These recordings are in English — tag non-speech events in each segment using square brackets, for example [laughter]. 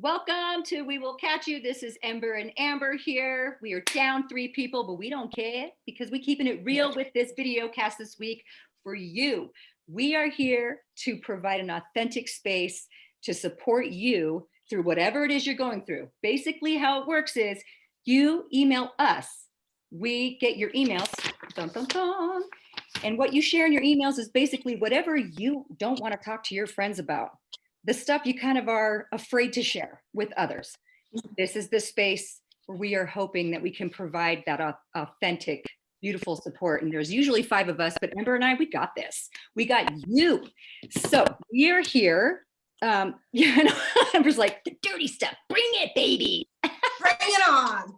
Welcome to We Will Catch You. This is Ember and Amber here. We are down three people, but we don't care because we're keeping it real with this video cast this week for you. We are here to provide an authentic space to support you through whatever it is you're going through. Basically how it works is you email us. We get your emails, dun, dun, dun, and what you share in your emails is basically whatever you don't want to talk to your friends about the stuff you kind of are afraid to share with others. This is the space where we are hoping that we can provide that authentic, beautiful support. And there's usually five of us, but Amber and I, we got this. We got you. So we are here. Um, [laughs] you know, Amber's like, the dirty stuff, bring it, baby. [laughs] Bring it on.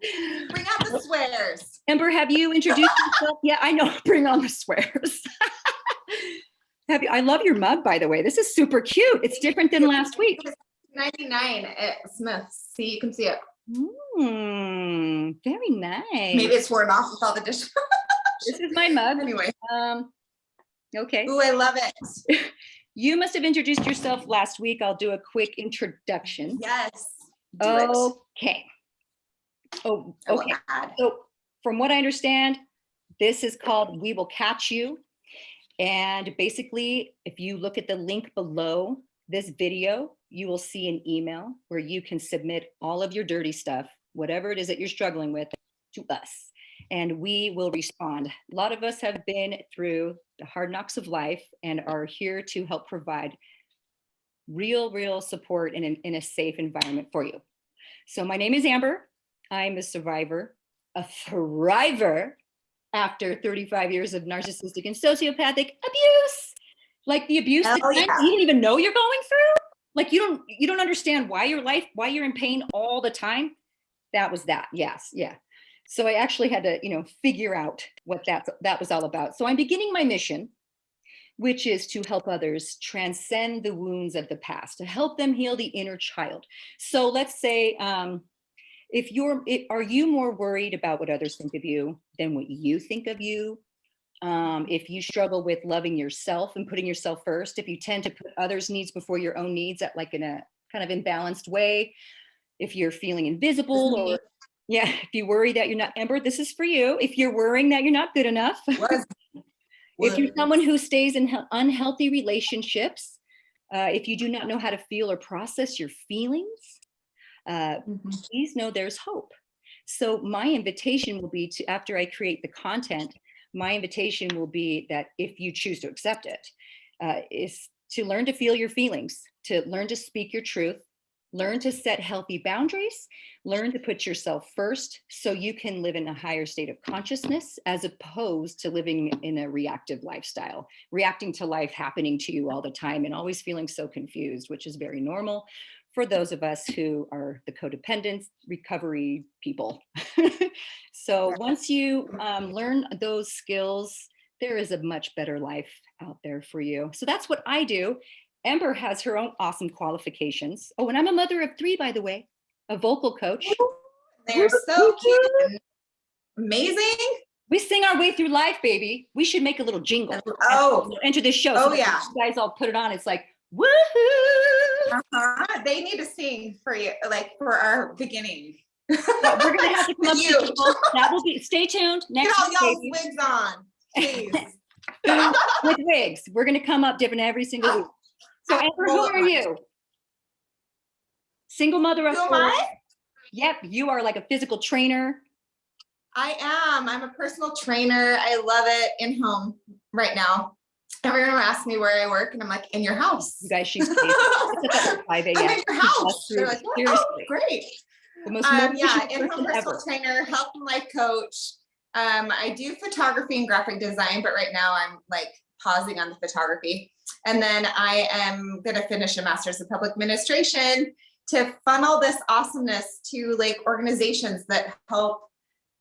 Bring out the swears. Amber, have you introduced yourself? Yeah, I know. [laughs] Bring on the swears. Have you, I love your mug, by the way. This is super cute. It's different than last week. 99 at Smith's. See, you can see it. Mm, very nice. Maybe it's worn off with all the dishes. [laughs] this is my mug. Anyway. Um, okay. Oh, I love it. [laughs] you must have introduced yourself last week. I'll do a quick introduction. Yes. okay. Oh, okay. So from what I understand, this is called We Will Catch You. And basically, if you look at the link below this video, you will see an email where you can submit all of your dirty stuff, whatever it is that you're struggling with, to us. And we will respond. A lot of us have been through the hard knocks of life and are here to help provide real, real support in, an, in a safe environment for you. So my name is Amber. I'm a survivor, a thriver after 35 years of narcissistic and sociopathic abuse. Like the abuse that yeah. you don't even know you're going through. Like you don't you don't understand why your life, why you're in pain all the time. That was that. Yes, yeah. So I actually had to, you know, figure out what that that was all about. So I'm beginning my mission, which is to help others transcend the wounds of the past, to help them heal the inner child. So let's say um, if you're, are you more worried about what others think of you than what you think of you? Um, if you struggle with loving yourself and putting yourself first, if you tend to put others' needs before your own needs at like in a kind of imbalanced way, if you're feeling invisible or yeah, if you worry that you're not, Amber, this is for you. If you're worrying that you're not good enough, [laughs] if you're someone who stays in unhealthy relationships, uh, if you do not know how to feel or process your feelings, uh, mm -hmm. please know there's hope. So my invitation will be to, after I create the content, my invitation will be that if you choose to accept it, uh, is to learn to feel your feelings, to learn to speak your truth, learn to set healthy boundaries, learn to put yourself first so you can live in a higher state of consciousness as opposed to living in a reactive lifestyle, reacting to life happening to you all the time and always feeling so confused, which is very normal for those of us who are the codependent recovery people. [laughs] so once you um, learn those skills, there is a much better life out there for you. So that's what I do. Amber has her own awesome qualifications. Oh, and I'm a mother of three, by the way, a vocal coach. They're so cute. Amazing. We sing our way through life, baby. We should make a little jingle. Oh, enter this show. Oh, so yeah. You guys all put it on. It's like, woohoo! Uh -huh. They need to sing for you, like for our beginning. Well, we're gonna have to come up [laughs] you. That will be. Stay tuned. Next Get all y'all's wigs on, please. [laughs] [laughs] With wigs, we're gonna come up different every single week. So, Amber, who are you? Single mother of four. Yep, you are like a physical trainer. I am. I'm a personal trainer. I love it in home right now everyone asks me where I work and I'm like, in your house. You guys, she's [laughs] 5 a.m. I'm in your house. They're like, oh, great. The most um, yeah, in-home personal ever. trainer, health and life coach. Um, I do photography and graphic design, but right now I'm like pausing on the photography. And then I am gonna finish a master's in public administration to funnel this awesomeness to like organizations that help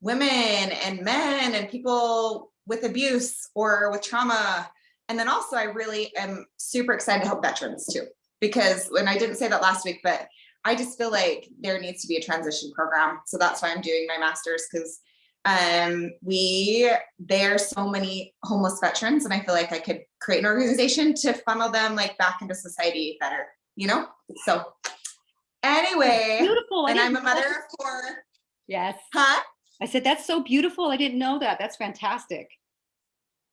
women and men and people with abuse or with trauma and then also I really am super excited to help veterans too, because when I didn't say that last week, but I just feel like there needs to be a transition program. So that's why I'm doing my master's because um, we, there are so many homeless veterans and I feel like I could create an organization to funnel them like back into society better, you know? So Anyway, beautiful. and I'm a mother of four. Yes. Huh? I said, that's so beautiful. I didn't know that. That's fantastic.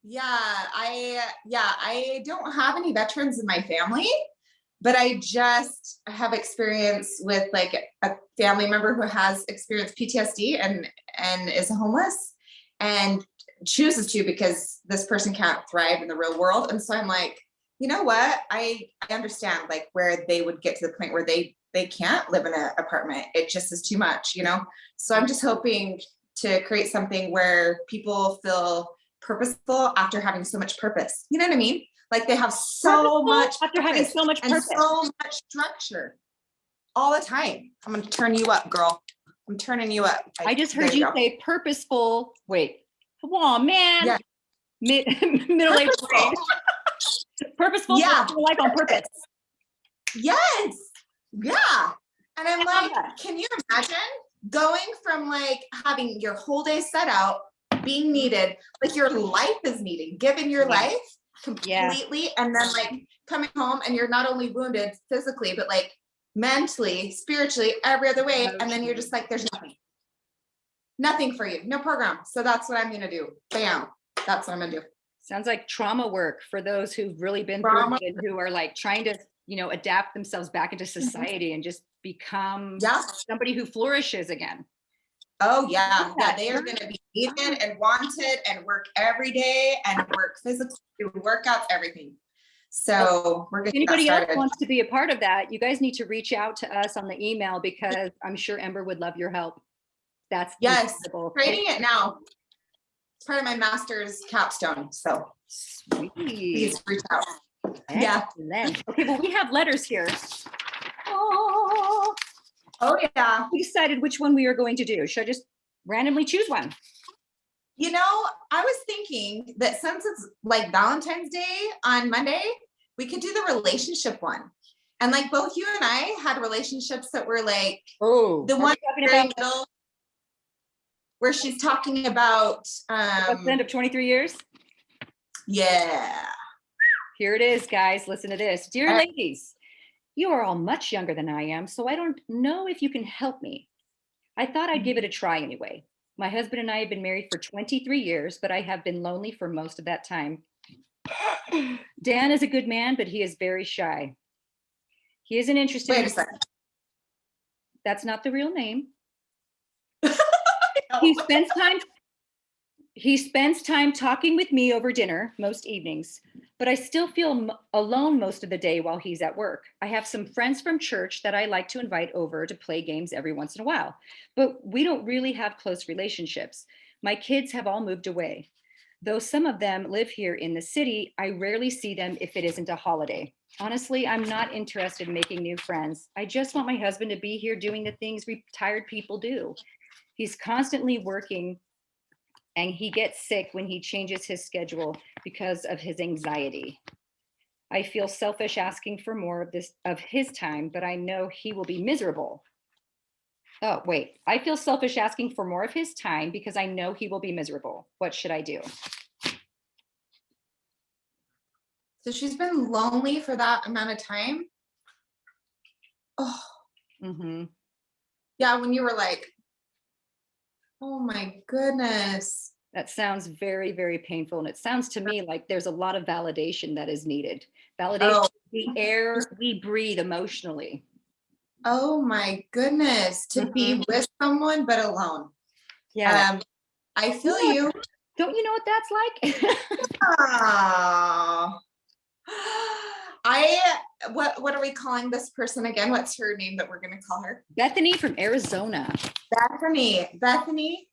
Yeah, I yeah, I don't have any veterans in my family, but I just have experience with like a family member who has experienced PTSD and and is homeless and chooses to because this person can't thrive in the real world. And so I'm like, you know what? I, I understand like where they would get to the point where they they can't live in an apartment. It just is too much, you know? So I'm just hoping to create something where people feel purposeful after having so much purpose. You know what I mean? Like they have so purposeful much after having so much purpose and so much structure all the time. I'm gonna turn you up, girl. I'm turning you up. I, I just heard you, you say purposeful. Wait, come on, man. Yeah. Mid, [laughs] middle aged purposeful. Yeah. Life on purpose. Yes. Yeah. And I'm like, can you imagine going from like having your whole day set out, being needed, like your life is needed, given your life completely, yeah. and then like coming home and you're not only wounded physically, but like mentally, spiritually, every other way. And then you're just like, there's nothing. Nothing for you, no program. So that's what I'm gonna do. Bam. That's what I'm gonna do. Sounds like trauma work for those who've really been trauma. through it, who are like trying to, you know, adapt themselves back into mm-hmm. society and just become yeah. somebody who flourishes again. Oh yeah, yeah, they are going to be needed and wanted and work every day and work physically, workouts, everything. So we're going Anybody else wants to be a part of that, you guys need to reach out to us on the email because I'm sure Ember would love your help. That's yes, creating it now. It's part of my master's capstone. So Sweet. please reach out. Excellent. Yeah. Okay, well, we have letters here. Oh, oh yeah. We decided which one we are going to do. Should I just randomly choose one? You know, I was thinking that since it's like Valentine's Day on Monday, we could do the relationship one. And like both you and I had relationships that were like oh the one about middle, where she's talking about um the end of 23 years. Yeah. Here it is, guys. Listen to this. Dear ladies, you are all much younger than I am, so I don't know if you can help me. I thought I'd give mm-hmm. it a try anyway. My husband and I have been married for 23 years, but I have been lonely for most of that time. [sighs] Dan is a good man, but he is very shy. He isn't interested. Wait a second. That's not the real name. [laughs] he spends time he spends time talking with me over dinner most evenings, but I still feel alone most of the day while he's at work. I have some friends from church that I like to invite over to play games every once in a while, but we don't really have close relationships. My kids have all moved away. Though some of them live here in the city, I rarely see them if it isn't a holiday. Honestly, I'm not interested in making new friends. I just want my husband to be here doing the things retired people do. He's constantly working and he gets sick when he changes his schedule because of his anxiety. I feel selfish asking for more of this of his time, but I know he will be miserable. Oh, wait, I feel selfish asking for more of his time because I know he will be miserable. What should I do? So she's been lonely for that amount of time. Oh, mm -hmm. yeah. When you were like, Oh my goodness. That sounds very, very painful. And it sounds to me like there's a lot of validation that is needed. Validation, oh. the air we breathe emotionally. Oh my goodness. To mm -hmm. be mm-hmm. with someone but alone. Yeah. Um, I feel yeah. you. Don't you know what that's like? [laughs] oh. I what what are we calling this person again? What's her name that we're gonna call her? Bethany from Arizona. Bethany, Bethany,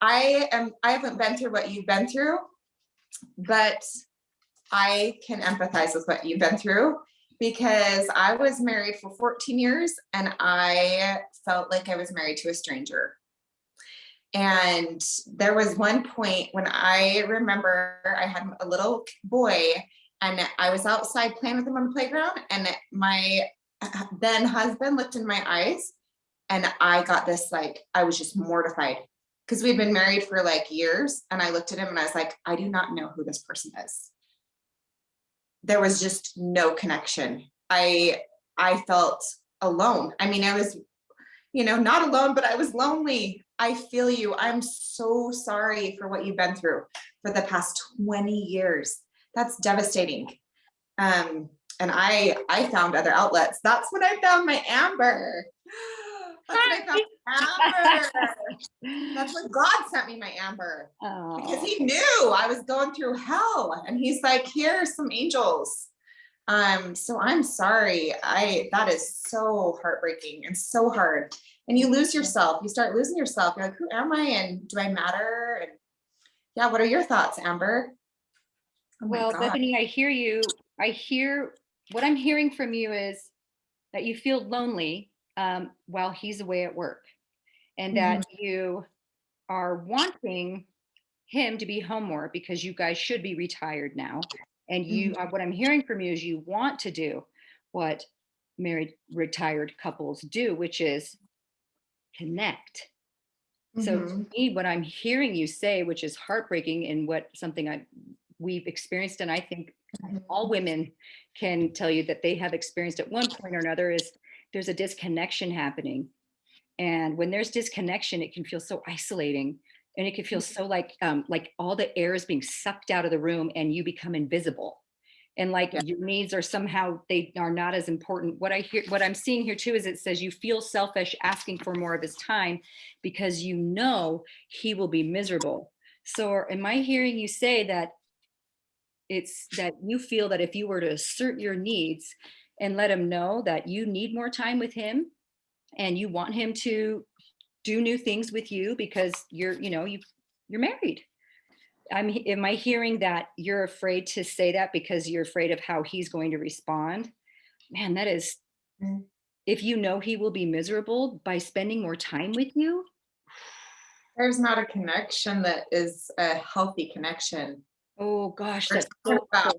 I am, I haven't been through what you've been through, but I can empathize with what you've been through because I was married for 14 years and I felt like I was married to a stranger. And there was one point when I remember I had a little boy and I was outside playing with him on the playground and my [laughs] then husband looked in my eyes and I got this like, I was just mortified because we'd been married for like years. And I looked at him and I was like, I do not know who this person is. There was just no connection. I, I felt alone. I mean, I was, you know, not alone, but I was lonely. I feel you. I'm so sorry for what you've been through for the past 20 years. That's devastating. Um, and I, I found other outlets. That's when I found my Amber. That's when I found [laughs] Amber. That's when God sent me my Amber because Oh, he knew I was going through hell and he's like, here's some angels. Um, so I'm sorry. I, that is so heartbreaking and so hard. And you lose yourself, you start losing yourself. You're like, who am I? And do I matter? And yeah, what are your thoughts, Amber? Oh well, God. Bethany, I hear you. I hear, what I'm hearing from you is that you feel lonely um, while he's away at work. And that you are wanting him to be home more because you guys should be retired now. And you, uh, what I'm hearing from you is you want to do what married retired couples do, which is connect. So to Mhm. me, what I'm hearing you say, which is heartbreaking and what something I we've experienced, and I think Mhm. all women can tell you that they have experienced at one point or another is there's a disconnection happening. And when there's disconnection, it can feel so isolating and it can feel so like um, like all the air is being sucked out of the room and you become invisible. And like Yeah. your needs are somehow they are not as important. What I hear, what I'm seeing here too is it says you feel selfish asking for more of his time because you know he will be miserable. So am I hearing you say that it's that you feel that if you were to assert your needs and let him know that you need more time with him and you want him to do new things with you because you're, you know, you you're married. I'm, am I hearing that you're afraid to say that because you're afraid of how he's going to respond? Man, that is, Mm. if you know he will be miserable by spending more time with you, There's not a connection that is a healthy connection. Oh gosh, that's so about-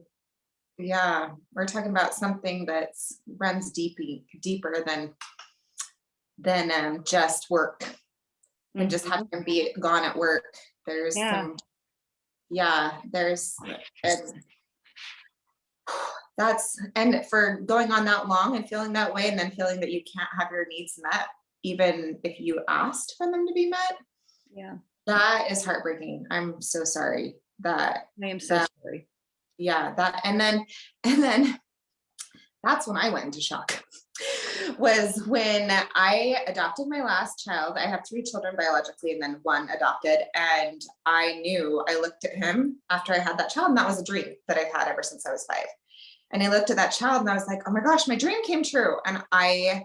Yeah, we're talking about something that's runs deep, deeper than than um, just work and just Mhm. having to be gone at work. There's Yeah. some, yeah, there's it's, that's and for going on that long and feeling that way and then feeling that you can't have your needs met even if you asked for them to be met yeah, that is heartbreaking i'm so sorry that I am so That- sorry. yeah that and then and then that's when i went into shock was when i adopted my last child. I have three children biologically and then one adopted and i knew i looked at him after i had that child and that was a dream that i've had ever since i was five. And i looked at that child and i was like oh my gosh my dream came true. And i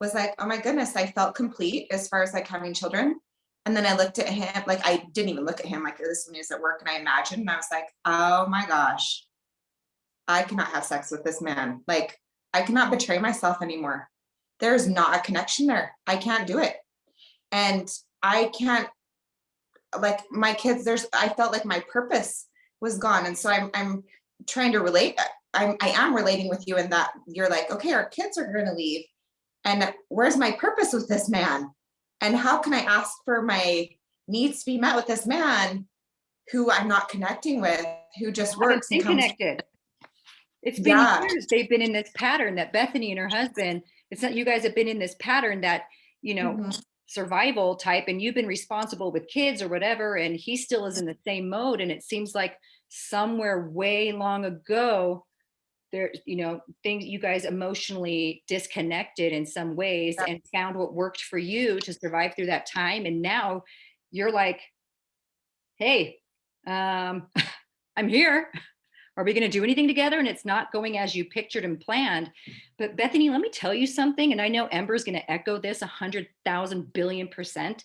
was like oh my goodness i felt complete as far as like having children and then I looked at him, like I didn't even look at him like this when he was at work and I imagined and I was like, oh my gosh, I cannot have sex with this man. Like I cannot betray myself anymore. There's not a connection there. I can't do it. And I can't like my kids, there's I felt like my purpose was gone. And so I'm I'm trying to relate. I'm I am relating with you in that you're like, okay, our kids are gonna leave. And where's my purpose with this man? And how can I ask for my needs to be met with this man who I'm not connecting with, who just works and comes connected. It's been Yeah. years. They've been in this pattern that Bethany and her husband, it's not you guys have been in this pattern that, you know, Mhm. survival type and you've been responsible with kids or whatever and he still is in the same mode and it seems like somewhere way long ago there you know things you guys emotionally disconnected in some ways Yeah. and found what worked for you to survive through that time and now you're like hey um [laughs] i'm here. Are we going to do anything together? And it's not going as you pictured and planned. But bethany let me tell you something and i know ember's going to echo this a hundred thousand billion percent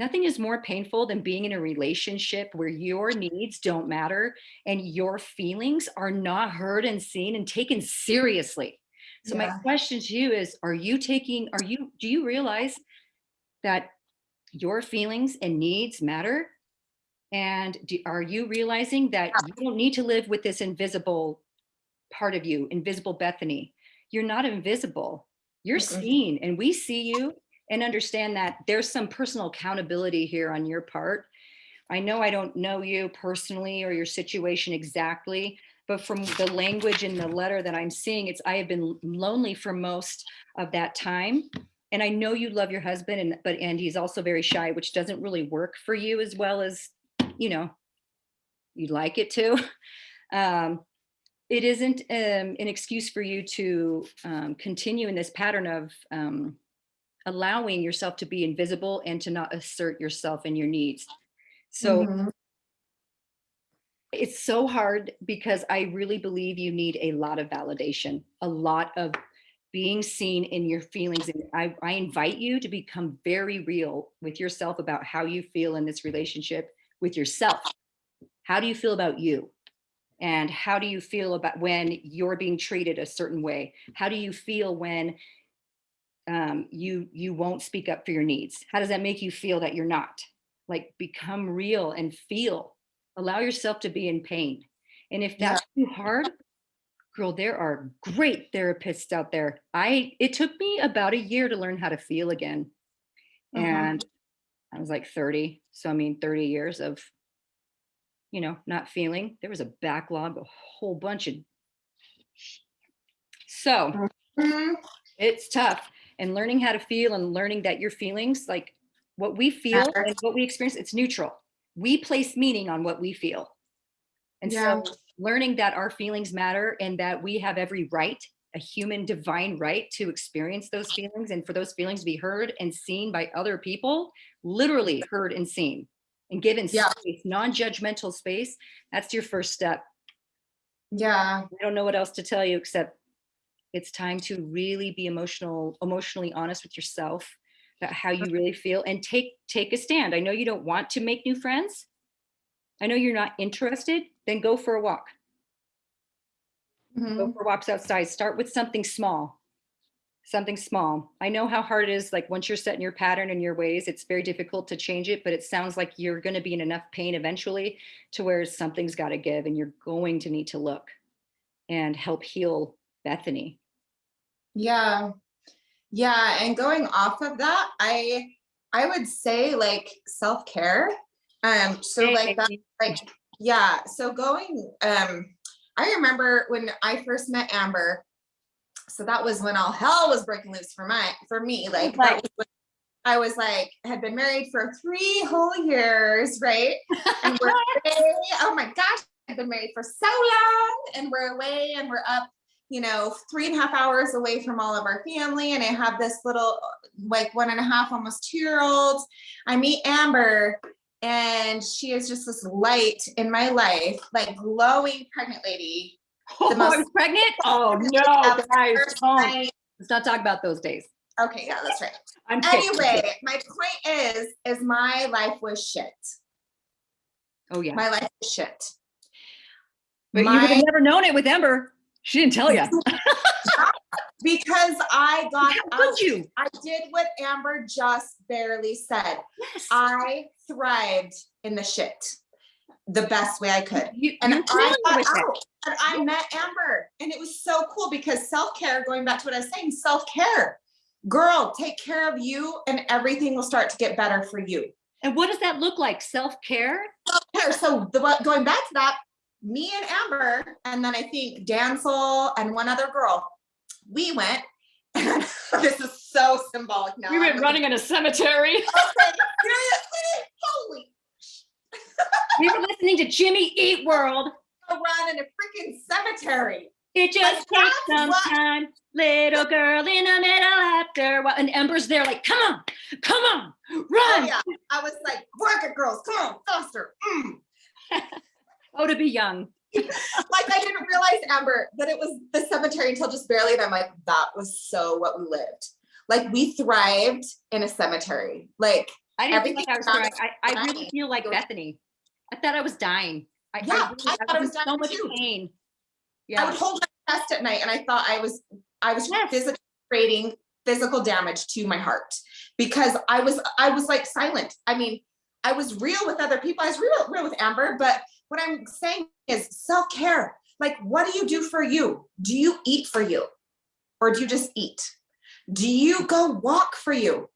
nothing is more painful than being in a relationship where your needs don't matter and your feelings are not heard and seen and taken seriously. So my question to you is are you taking are you do you realize that your feelings and needs matter? And do, are you realizing that you don't need to live with this invisible part of you, invisible Bethany? You're not invisible. You're seen, and we see you and understand that there's some personal accountability here on your part. I know I don't know you personally or your situation exactly, but from the language in the letter that I'm seeing, it's, I have been lonely for most of that time. And I know you love your husband and, but, and he's also very shy, which doesn't really work for you as well as, you know, you'd like it to. [laughs] Um, it isn't um, an excuse for you to um, continue in this pattern of um, allowing yourself to be invisible and to not assert yourself and your needs. So Mhm. it's so hard because I really believe you need a lot of validation, a lot of being seen in your feelings. And I, I invite you to become very real with yourself about how you feel in this relationship with yourself. How do you feel about you? And how do you feel about when you're being treated a certain way? How do you feel when um, you you won't speak up for your needs? How does that make you feel that you're not? Like become real and feel. Allow yourself to be in pain. And if Yeah. that's too hard, girl, there are great therapists out there. I it took me about a year to learn how to feel again. Mhm. And I was like 30. So I mean 30 years of you know, not feeling. There was a backlog, a whole bunch of so Mhm. it's tough and learning how to feel and learning that your feelings like what we feel and what we experience it's neutral we place meaning on what we feel and Yeah. so learning that our feelings matter and that we have every right a human divine right to experience those feelings and for those feelings to be heard and seen by other people literally heard and seen and given Yeah. space non-judgmental space that's your first step Yeah. I don't know what else to tell you except it's time to really be emotional, emotionally honest with yourself about how you really feel and take take a stand. I know you don't want to make new friends. I know you're not interested, then go for a walk. Go Mhm. for walks outside. Start with something small. Something small. I know how hard it is like once you're set in your pattern and your ways, it's very difficult to change it, but it sounds like you're going to be in enough pain eventually to where something's got to give and you're going to need to look and help heal Bethany. Yeah. Yeah. And going off of that, I I would say like self-care. Um, so like that, like, yeah. So going, um, I remember when I first met Amber. So that was when all hell was breaking loose for my for me. Like that Right. was when I was like had been married for three whole years, right? [laughs] And we're away. Oh my gosh, I've been married for so long, and we're away and we're up, you know, three and a half hours away from all of our family. And I have this little, like one and a half, almost two year old. I meet Amber, and she is just this light in my life, like glowing pregnant lady. Oh, most- [laughs] oh, I was pregnant? Oh no, guys. Let's not talk about those days. okay, yeah, that's right. I'm kidding. Anyway, my point is, is my life was shit. Oh yeah. My life was shit. But you would have never known it with Ember. She didn't tell you. [laughs] because I [laughs] got How you? I did what Amber just barely said. Yes. I thrived in the shit the best way I could. You, And I got out and I met Amber and it was so cool because self-care, going back to what I was saying, self-care. Girl, take care of you and everything will start to get better for you. And what does that look like? Self-care? Self-care. So the going back to that, me and Amber, and then I think Dancel and one other girl, we went, [laughs] and this is so symbolic now. We I'm went looking- running in a cemetery. [laughs] Okay, seriously? Holy we were listening to Jimmy Eat World. run in a freaking cemetery. It just Like, takes some what- time. Little girl in the middle after while. And Ember's there like, come on, come on, Oh run. yeah, I was like, work it, girls, come on, faster. Mm. [laughs] Oh, to be young. [laughs] Like I didn't realize, Amber, that it was the cemetery until just barely, and I'm like, that was so what we lived. Like we thrived in a cemetery. Like I didn't Everything think I was around I, I really feel like Bethany. I thought I was dying. I, Yeah, I, really, I thought I was was in so much too. pain. Yeah. I would hold my chest at night, and I thought I was, I was Yes. physically creating physical damage to my heart because I was, I was like silent. I mean, I was real with other people. I was real, real with Amber, but what I'm saying is self-care. Like, what do you do for you? Do you eat for you? Or do you just eat? Do you go walk for you?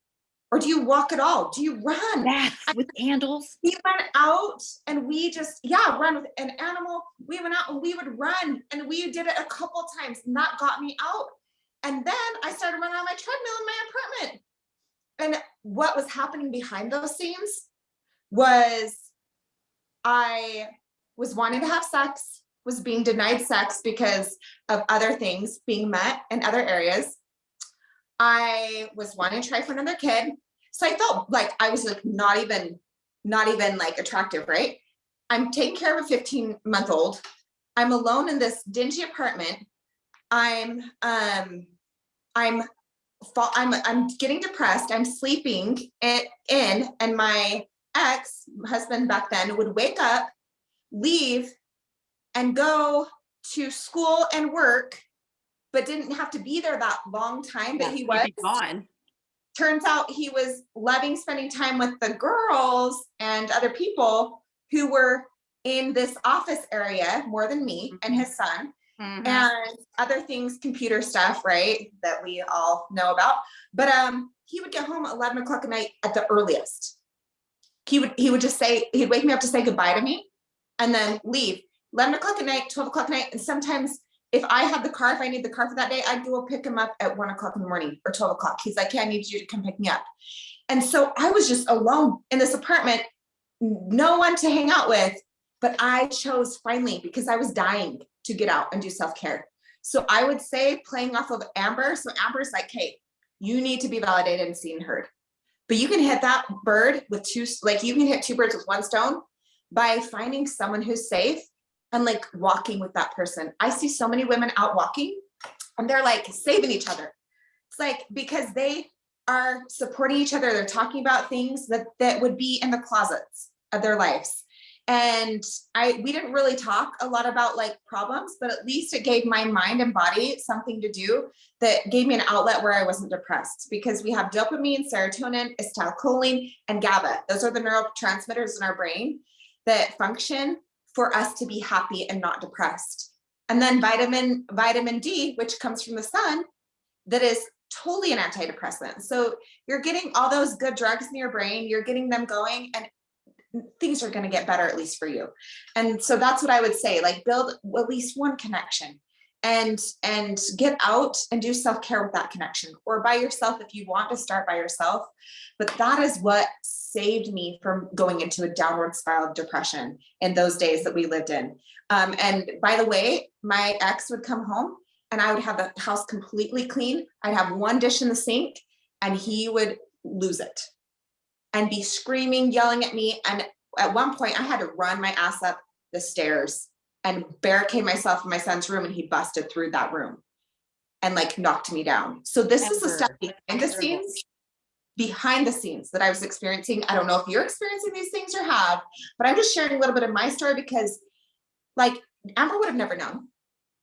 Or do you walk at all? Do you run? Baths with candles. We went out and we just, yeah, run with an animal. We went out and we would run and we did it a couple times and that got me out. And then I started running on my treadmill in my apartment. And what was happening behind those scenes was I was wanting to have sex, was being denied sex because of other things being met in other areas. I was wanting to try for another kid. So I felt like I was like not even, not even like attractive, right? I'm taking care of a 15 month old. I'm alone in this dingy apartment. I'm, um, I'm, I'm, I'm getting depressed. I'm sleeping in, in and my ex husband back then would wake up, leave and go to school and work, but didn't have to be there that long time that he was. Gone. Turns out he was loving spending time with the girls and other people who were in this office area more than me and his son Mhm. and other things, computer stuff, right, that we all know about. But um, he would get home at 11 o'clock at night at the earliest. He would he would just say he'd wake me up to say goodbye to me, and then leave. 11 o'clock at night, 12 o'clock at night, and sometimes if I had the car, if I need the car for that day, I'd go pick him up at one o'clock in the morning or 12 o'clock. He's like, "Yeah, I need you to come pick me up." And so I was just alone in this apartment, no one to hang out with, but I chose finally because I was dying to get out and do self-care. So I would say playing off of Amber. So Amber's like, hey, you need to be validated and seen and heard. But you can hit that bird with two, like you can hit two birds with one stone by finding someone who's safe and like walking with that person. I see so many women out walking and they're like saving each other. It's like because they are supporting each other. They're talking about things that that would be in the closets of their lives and I we didn't really talk a lot about like problems, but at least it gave my mind and body something to do that gave me an outlet where I wasn't depressed because we have dopamine, serotonin, acetylcholine, and GABA. Those are the neurotransmitters in our brain that function for us to be happy and not depressed. And then vitamin vitamin D, which comes from the sun, that is totally an antidepressant. So you're getting all those good drugs in your brain, you're getting them going and things are going to get better at least for you and so that's what i would say like build at least one connection and and get out and do self-care with that connection or by yourself if you want to start by yourself. But that is what saved me from going into a downward spiral of depression in those days that we lived in. Um, and by the way my ex would come home and i would have the house completely clean. I'd have one dish in the sink and he would lose it and be screaming, yelling at me. And at one point I had to run my ass up the stairs and barricade myself in my son's room and he busted through that room and like knocked me down. So this is the stuff behind the scenes, behind the scenes that I was experiencing. I don't know if you're experiencing these things or have, but I'm just sharing a little bit of my story because like Amber would have never known,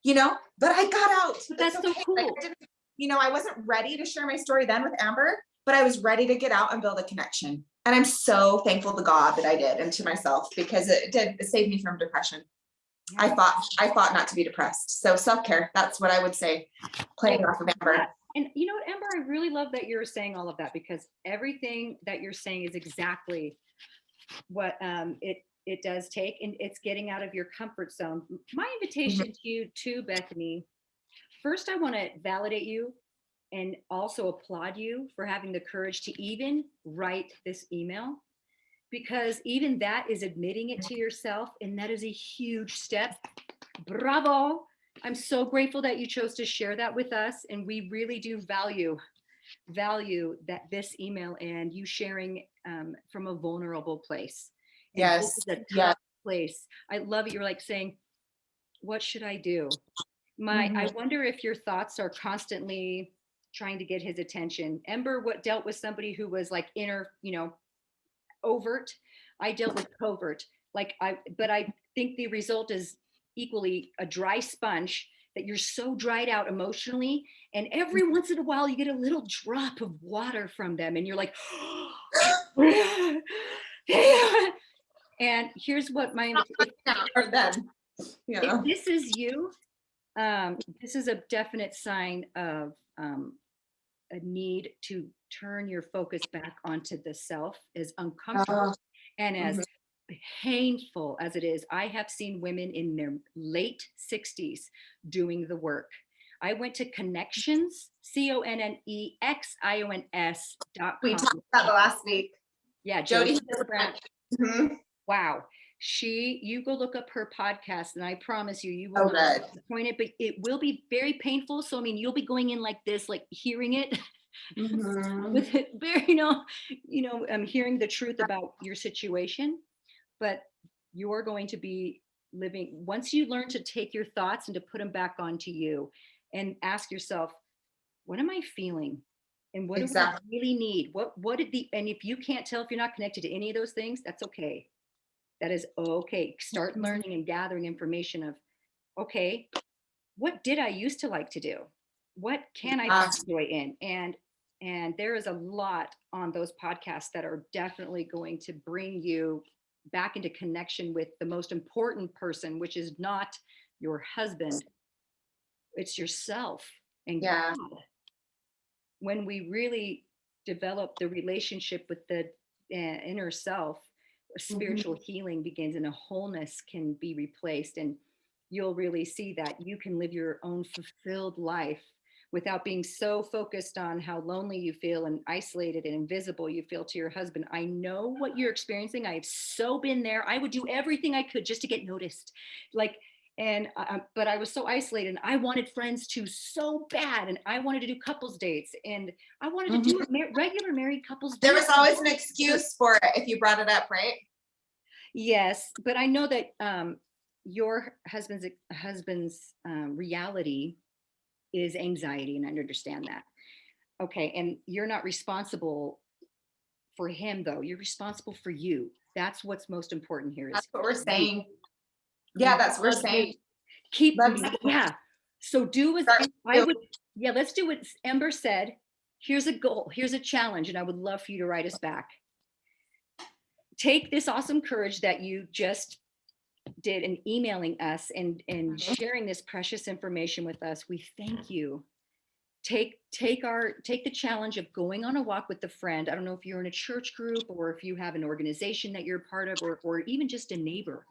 you know, but I got out. But that's so cool. Like, you know, I wasn't ready to share my story then with Amber, but I was ready to get out and build a connection. And I'm so thankful to God that I did and to myself because it did it saved me from depression. I thought I thought not to be depressed. So self-care, that's what I would say, playing off of Amber. And you know what, Amber, I really love that you're saying all of that because everything that you're saying is exactly what um, it it does take and it's getting out of your comfort zone. My invitation mm -hmm. to you too, Bethany, first I want to validate you and also applaud you for having the courage to even write this email because even that is admitting it to yourself and that is a huge step. Bravo. I'm so grateful that you chose to share that with us and we really do value value that this email and you sharing um, from a vulnerable place. And yes. yeah. place. I love it. You're like saying, what should I do? My, mm -hmm. I mm-hmm. wonder if your thoughts are constantly trying to get his attention. Ember what dealt with somebody who was like inner, you know, overt. I dealt with covert. Like I, but I think the result is equally a dry sponge that you're so dried out emotionally. And every once in a while you get a little drop of water from them and you're like, [gasps] and here's what my, if, if this is you, um, this is a definite sign of um, a need to turn your focus back onto the self as uncomfortable and as mhm. painful as it is. I have seen women in their late 60s doing the work. I went to connections, C-O-N-N-E-X-I-O-N-S dot We talked about the last week. Yeah, Jodi Jodi Hildebrandt. Mhm. Wow. She, you go look up her podcast and I promise you, you Oh, will not good. be disappointed, but it will be very painful. So, I mean, you'll be going in like this, like hearing it [laughs] Mhm. with it very, you know, you know, um, hearing the truth about your situation, but you're going to be living, once you learn to take your thoughts and to put them back onto you and ask yourself, what am I feeling? And what do I really need? What, what did the, and if you can't tell if you're not connected to any of those things, that's okay. That is okay. Start Mhm. learning and gathering information of, okay, what did I used to like to do? What can I find joy in? And and there is a lot on those podcasts that are definitely going to bring you back into connection with the most important person, which is not your husband. It's yourself and Yeah. God. When we really develop the relationship with the uh, inner self, spiritual healing begins and a wholeness can be replaced. And you'll really see that you can live your own fulfilled life without being so focused on how lonely you feel and isolated and invisible you feel to your husband. I know what you're experiencing. I've so been there. I would do everything I could just to get noticed. Like, and uh, but I was so isolated and I wanted friends too so bad and I wanted to do couples dates and I wanted to do mar- regular married couples There was always an excuse for it if you brought it up, right? Yes, but I know that um, your husband's husband's um, reality is anxiety, and I understand that. Okay, and you're not responsible for him, though. You're responsible for you. That's what's most important here. Is That's what we're saying. Yeah, that's what we're saying. Keep yeah. So do as I would. Yeah, let's do what Ember said. Here's a goal. Here's a challenge, and I would love for you to write us back. Take this awesome courage that you just did in emailing us and and Mhm. sharing this precious information with us. We thank you. Take take our take the challenge of going on a walk with a friend. I don't know if you're in a church group or if you have an organization that you're part of or or even just a neighbor.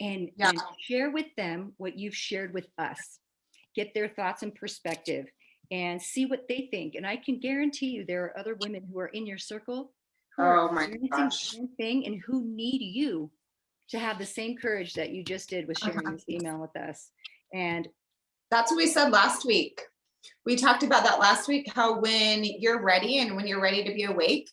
And, Yeah. and share with them what you've shared with us. Get their thoughts and perspective and see what they think. And I can guarantee you there are other women who are in your circle who are Oh my experiencing the same thing and who need you to have the same courage that you just did with sharing Uh-huh. this email with us. And That's what we said last week. We talked about that last week, how when you're ready and when you're ready to be awake,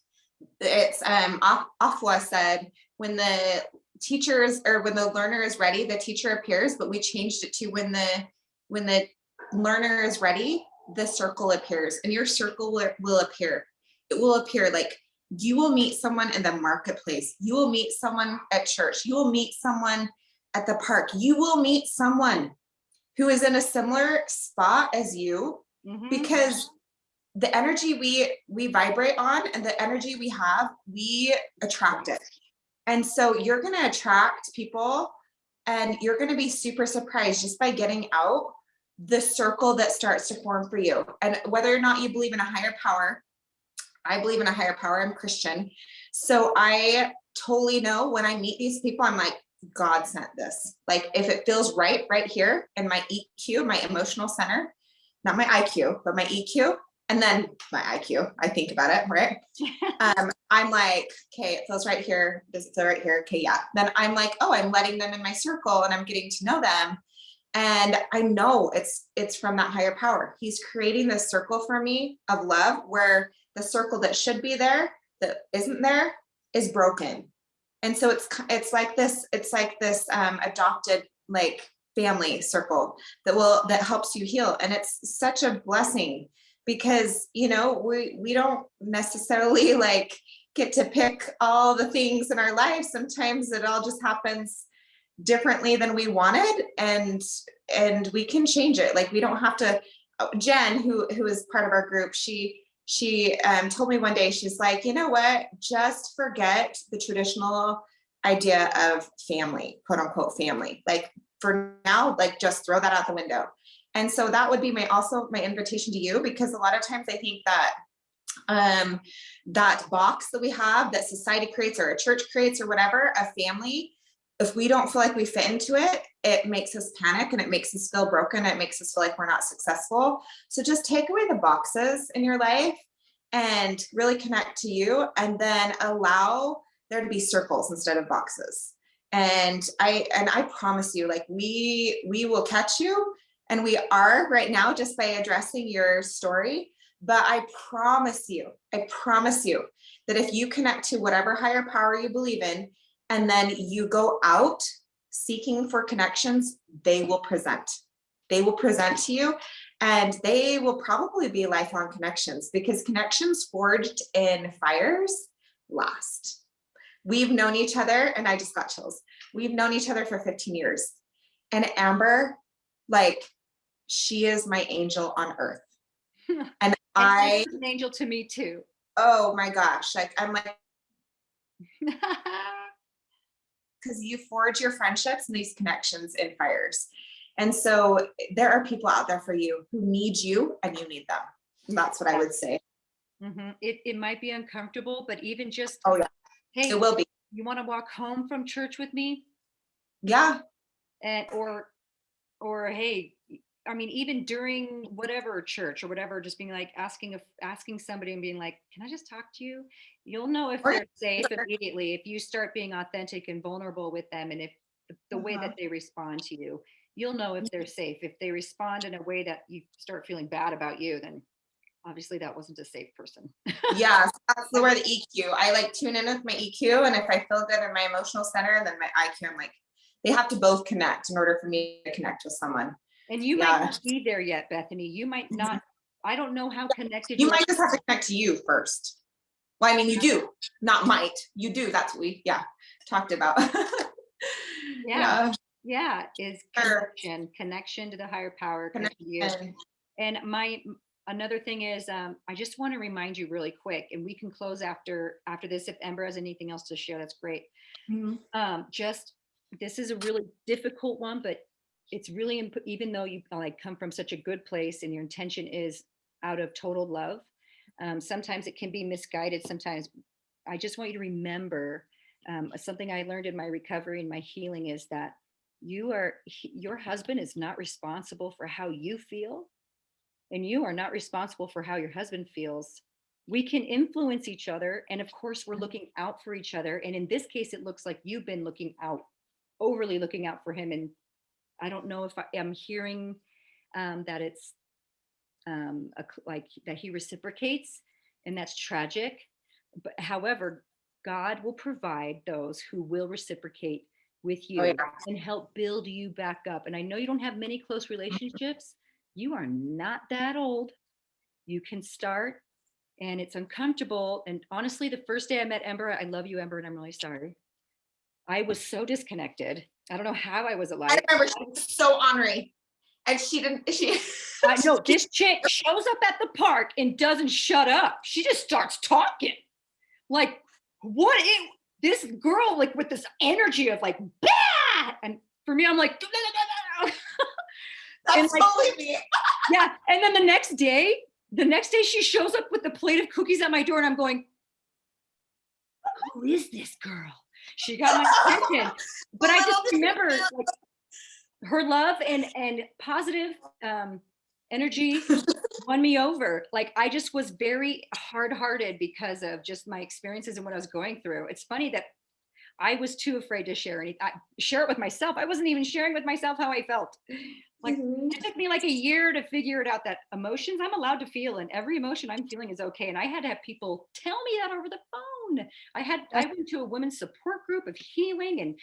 it's um Af- Afwa said, when the teachers or when the learner is ready, the teacher appears, but we changed it to when the when the learner is ready, the circle appears and your circle will, will appear. It will appear like you will meet someone in the marketplace. You will meet someone at church. You will meet someone at the park. You will meet someone who is in a similar spot as you Mhm. because the energy we we vibrate on and the energy we have we attract it and so you're going to attract people and you're going to be super surprised just by getting out the circle that starts to form for you and whether or not you believe in a higher power i believe in a higher power i'm christian. So i totally know when i meet these people i'm like god sent this. Like if it feels right right here in my eq my emotional center not my iq but my eq and then my iq i think about it right? [laughs] Um i'm like okay it feels right here does it feel right here okay yeah. Then i'm like oh i'm letting them in my circle and i'm getting to know them. And i know it's it's from that higher power. He's creating this circle for me of love where the circle that should be there that isn't there is broken. And so it's it's like this it's like this um adopted like family circle that will that helps you heal. And it's such a blessing because you know we we don't necessarily [laughs] like get to pick all the things in our life sometimes it all just happens differently than we wanted and and we can change it. Like we don't have to oh, jen who who is part of our group she she um, told me one day she's like you know what? Just forget the traditional idea of family quote unquote family. Like for now like just throw that out the window. And so that would be my also my invitation to you because a lot of times i think that um, that box that we have that society creates or a church creates or whatever, a family, if we don't feel like we fit into it, it makes us panic and it makes us feel broken. It makes us feel like we're not successful. So just take away the boxes in your life and really connect to you and then allow there to be circles instead of boxes. And I and I promise you, like we we will catch you and we are right now just by addressing your story. But I promise you, I promise you that if you connect to whatever higher power you believe in, and then you go out seeking for connections, they will present. They will present to you and they will probably be lifelong connections because connections forged in fires last. We've known each other and I just got chills. We've known each other for 15 years and Amber, like she is my angel on earth. [laughs] And I, an angel to me too. oh my gosh, like I'm like, [laughs] because you forge your friendships and these connections in fires. And so there are people out there for you who need you and you need them. And that's what I would say. Mhm. It, it might be uncomfortable, but even just, Oh yeah, hey, it will be. you want to walk home from church with me? Yeah, And, or, or hey, I mean, even during whatever church or whatever, just being like asking, if asking somebody and being like, can I just talk to you? You'll know if they're safe immediately, if you start being authentic and vulnerable with them and if the, the way that mm-hmm. they respond to you, you'll know if they're safe. If they respond in a way that you start feeling bad about you, then obviously that wasn't a safe person. yeah, [laughs] that's the word EQ. I like tune in with my EQ and if I feel good in my emotional center, then my IQ, I'm like, they have to both connect in order for me to connect with someone. And you Yeah. might not be there yet, Bethany. You might not, I don't know how connected You are. might just have to connect to you first. Well, I mean, you do, not might, you do. That's what we, yeah, talked about. [laughs] Yeah. Yeah, is connection, connection to the higher power. connection you. And- my, another thing is, um, I just want to remind you really quick, and we can close after, after this. If Ember has anything else to share, that's great. Mhm. Um, just, this is a really difficult one, but it's really, imp- even though you like come from such a good place and your intention is out of total love, um, sometimes it can be misguided. Sometimes I just want you to remember um, something I learned in my recovery and my healing is that you are, your husband is not responsible for how you feel and you are not responsible for how your husband feels. We can influence each other. And of course, we're looking out for each other. And in this case, it looks like you've been looking out, overly looking out for him. And I don't know if I am hearing um, that it's um, a, like that he reciprocates, and that's tragic. But however, God will provide those who will reciprocate with you Oh, yeah. and help build you back up. And I know you don't have many close [laughs] relationships. You are not that old. You can start, and it's uncomfortable. And honestly, the first day I met Ember, I love you, Ember, and I'm really sorry. I was so disconnected. I don't know how I was alive. I remember she was so ornery and she didn't, [laughs] she. I know [laughs] this chick shows up at the park and doesn't shut up. She just starts talking. Like, what is this girl like with this energy of like, bah! and for me, I'm like, [laughs] That's and, like, totally me. yeah. And then the next day, the next day she shows up with a plate of cookies at my door, and I'm going, who is this girl? She got my attention. [laughs] But I just remember like, her love and and positive um, energy [laughs] won me over. Like I just was very hard-hearted because of just my experiences and what I was going through. It's funny that I was too afraid to share any I, share it with myself. I wasn't even sharing with myself how I felt. Like Mhm. it took me like a year to figure it out that emotions I'm allowed to feel and every emotion I'm feeling is okay. And I had to have people tell me that over the phone. I had I went to a women's support group of healing and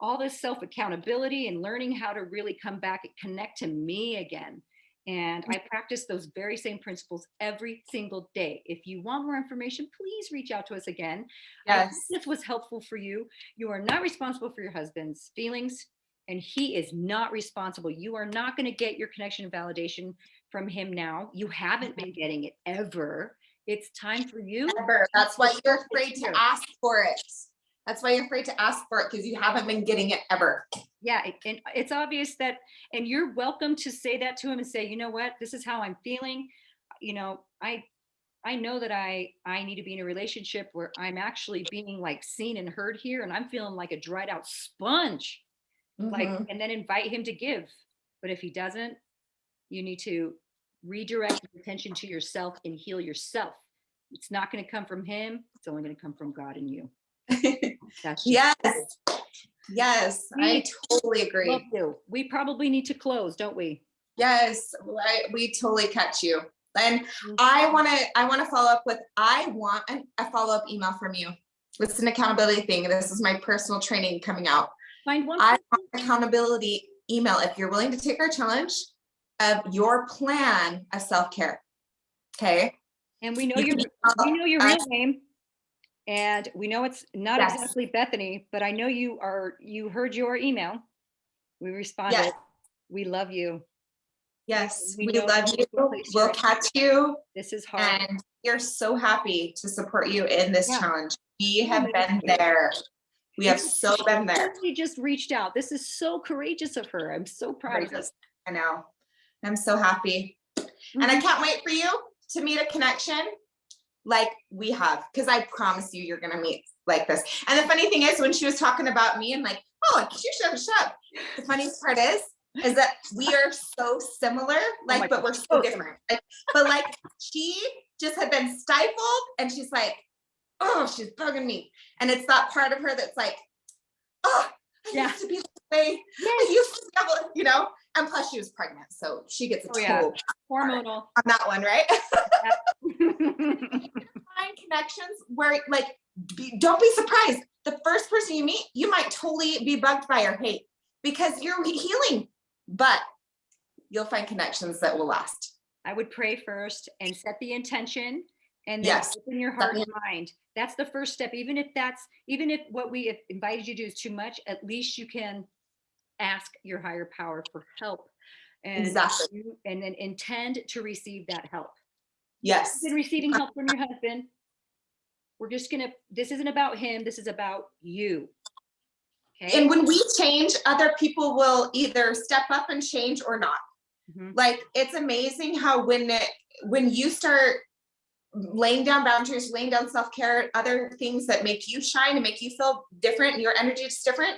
all this self accountability and learning how to really come back and connect to me again. And mm. I practice those very same principles every single day. If you want more information, please reach out to us again. Hope Yes. this was helpful for you. You are not responsible for your husband's feelings, and he is not responsible. You are not going to get your connection and validation from him now. You haven't mm-hmm. been getting it ever. It's time for you. Remember, that's why you're afraid to ask for it. That's why you're afraid to ask for it because you haven't been getting it ever. Yeah, and it's obvious that, and you're welcome to say that to him and say, you know what, this is how I'm feeling. You know, I, I know that I, I need to be in a relationship where I'm actually being like seen and heard here and I'm feeling like a dried out sponge. Like, Mhm. and then invite him to give. But if he doesn't, you need to redirect your attention to yourself and heal yourself. It's not going to come from him. It's only going to come from God and you. [laughs] Yes. Yes, I We totally Love agree. We probably need to close, don't we? Yes, I, we totally catch you. And Mm-hmm. I want to, I want to follow up with, I want an- a follow-up email from you. It's an accountability thing. This is my personal training coming out. Find one. I want accountability email if you're willing to take our challenge of your plan of self-care. Okay? And we know You your, we know your real name. And we know it's not Yes. exactly Bethany, but I know you are, you heard your email. We responded. Yes. We love you. Yes, We we love you. We'll catch you. This is hard. And we're so happy to support you in this Yeah. challenge. We have been there. We have so been there. She just reached out. This is so courageous of her. I'm so proud of her. I know. I'm so happy. And I mm-hmm. can't wait for you to meet a connection like we have, because I promise you, you're gonna meet like this. And the funny thing is, when she was talking about me, I'm like, oh, should shut up. The funniest part is, is that we are so similar, Oh like, but we're so different. Like, But like, she just had been stifled and she's like, oh, she's bugging me. And it's that part of her that's like, oh, Yeah. used to be this way. I used to be able, you know, and plus she was pregnant, so she gets a Oh, yeah. Hormonal. [laughs] on that one, right? [laughs] Find connections where, like, be, don't be surprised. The first person you meet, you might totally be bugged by or hate because you're healing, but you'll find connections that will last. I would pray first and set the intention and then Yes. open your heart and mind. That's the first step. Even if that's, even if what we have invited you to do is too much, at least you can ask your higher power for help. And Exactly. you- And then intend to receive that help. Yes. You've been receiving help from your husband. We're just gonna, this isn't about him, this is about you. Okay? And when we change, other people will either step up and change or not. Mhm. like it's amazing how when it when you start laying down boundaries laying down self-care other things that make you shine and make you feel different your energy is different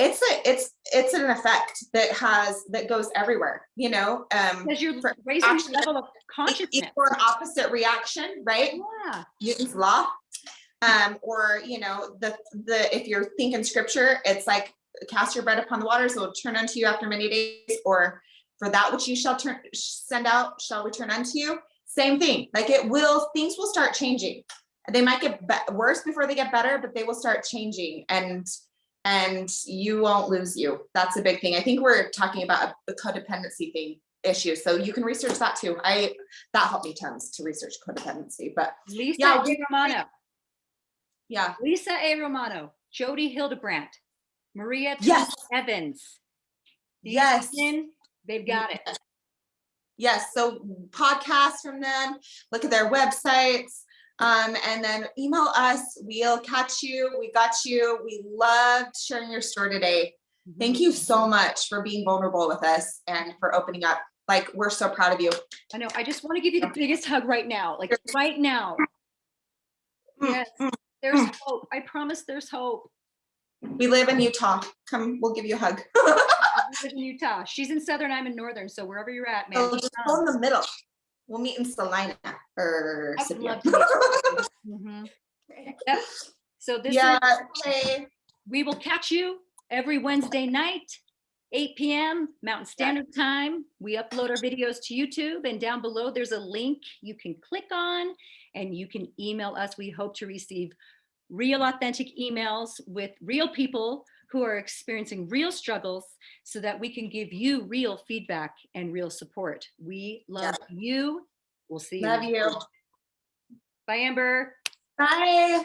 it's a it's it's an effect that has that goes everywhere you know um Because you're for raising action- level of consciousness. equal and opposite reaction right Yeah, Newton's law. Um, or you know, the the if you're thinking scripture, it's like cast your bread upon the waters, it will turn unto you after many days, or for that which you shall turn send out shall return unto you. Same thing. Like it will, things will start changing. They might get worse before they get better, but they will start changing and and you won't lose you. That's a big thing. I think we're talking about a, a codependency thing issue. So you can research that too. I that helped me tons to research codependency, but Lisa Yeah, A. Romano, yeah. Lisa A. Romano, Jodi Hildebrandt, Maria Yes. Evans. Yes. women, They've got it. Yes, so podcasts from them, look at their websites, um, and then email us. We'll catch you. We got you. We loved sharing your story today. Thank you so much for being vulnerable with us and for opening up. Like, we're so proud of you. I know. I just want to give you the biggest hug right now. Like right now. Mm, Yes. There's hope. I promise there's hope. We live in Utah. Come, we'll give you a hug. [laughs] I live in Utah. She's in Southern, I'm in Northern. So wherever you're at, man. So just just go in the middle. We'll meet in Salina or I would love to [laughs] Mhm. Yep. So this is Yeah, okay. We will catch you every Wednesday night, 8 p.m. Mountain Standard Time. We upload our videos to YouTube and down below there's a link you can click on and you can email us. We hope to receive real authentic emails with real people who are experiencing real struggles so that we can give you real feedback and real support. We love you. We'll see you. Love you. Bye, Amber. Bye.